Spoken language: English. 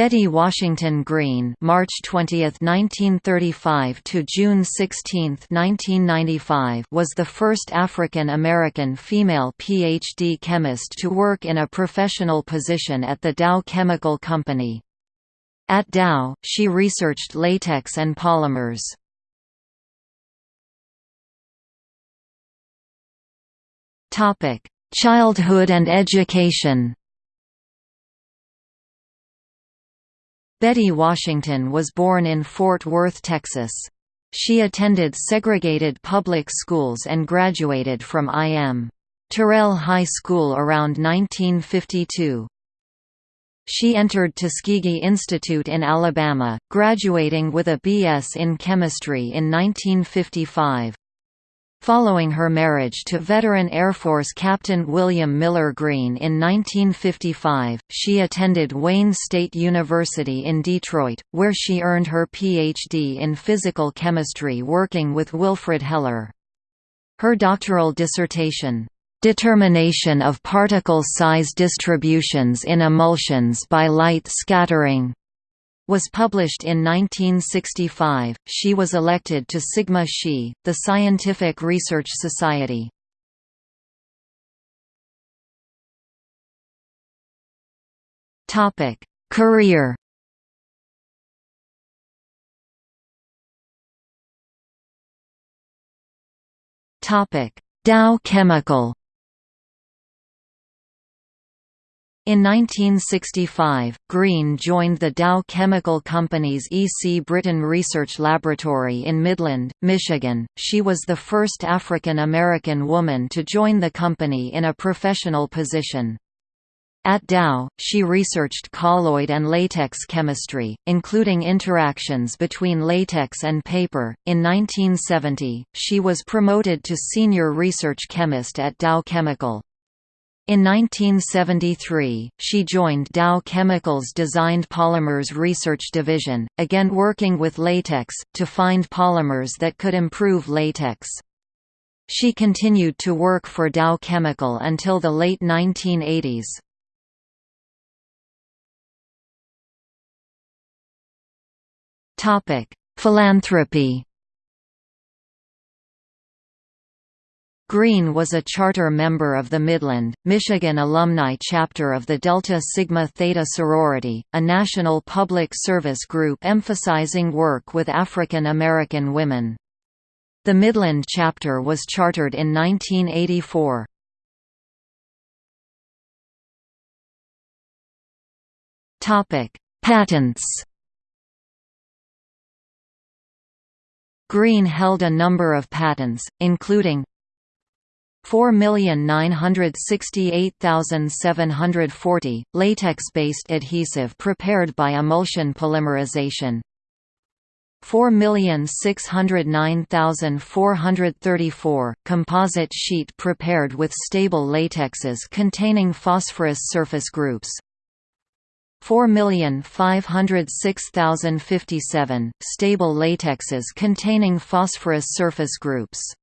Betty Washington Greene March 20, 1935 to June 16, 1995 was the first African American female PhD chemist to work in a professional position at the Dow Chemical Company. At Dow, she researched latex and polymers. Childhood and education Betty Washington was born in Fort Worth, Texas. She attended segregated public schools and graduated from I.M. Terrell High School around 1952. She entered Tuskegee Institute in Alabama, graduating with a B.S. in chemistry in 1955. Following her marriage to veteran Air Force Captain William Miller Greene in 1955, she attended Wayne State University in Detroit, where she earned her Ph.D. in physical chemistry working with Wilfred Heller. Her doctoral dissertation, "'Determination of particle size distributions in emulsions by light scattering' was published in 1965. She was elected to Sigma Xi, the Scientific Research Society. Topic: Career. Topic: Dow Chemical. In 1965, Greene joined the Dow Chemical Company's E. C. Britton Research Laboratory in Midland, Michigan. She was the first African American woman to join the company in a professional position. At Dow, she researched colloid and latex chemistry, including interactions between latex and paper. In 1970, she was promoted to senior research chemist at Dow Chemical. In 1973, she joined Dow Chemical's Designed Polymers Research Division, again working with latex, to find polymers that could improve latex. She continued to work for Dow Chemical until the late 1980s. Philanthropy Greene was a charter member of the Midland, Michigan alumni chapter of the Delta Sigma Theta sorority, a national public service group emphasizing work with African American women. The Midland chapter was chartered in 1984. Patents Greene held a number of patents, including 4,968,740, latex-based adhesive prepared by emulsion polymerization. 4,609,434, composite sheet prepared with stable latexes containing phosphorus surface groups. 4,506,057, stable latexes containing phosphorus surface groups